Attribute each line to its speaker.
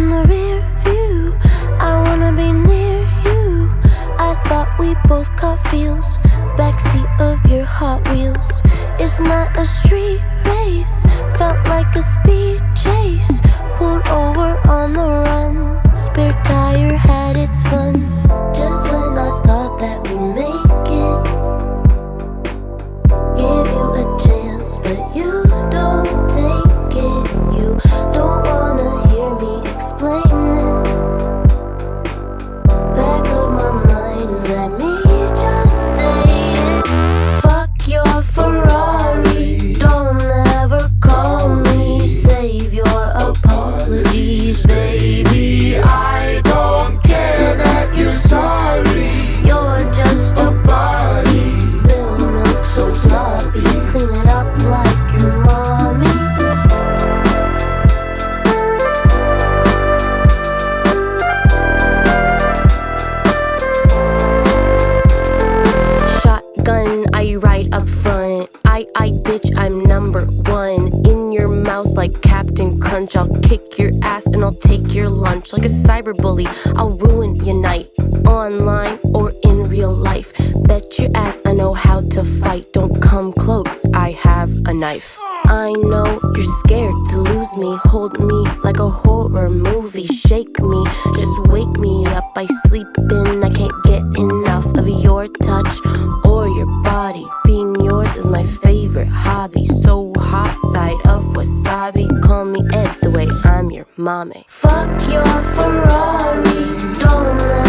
Speaker 1: in the rear view. I wanna be near you. I thought we both caught feels. Backseat of your Hot Wheels. It's not a street race. Felt like a speed Ride up front. I, I, bitch, I'm number one. In your mouth like Captain Crunch. I'll kick your ass and I'll take your lunch. Like a cyber bully, I'll ruin your night. Online or in real life. Bet your ass I know how to fight. Don't come close, I have a knife. I know you're scared to lose me. Hold me like a horror movie. Shake me, just wake me up. I sleep in, I can't get enough of your touch or your favorite hobby. So hot side of wasabi. Call me Ed the way I'm your mommy. Fuck your Ferrari, don't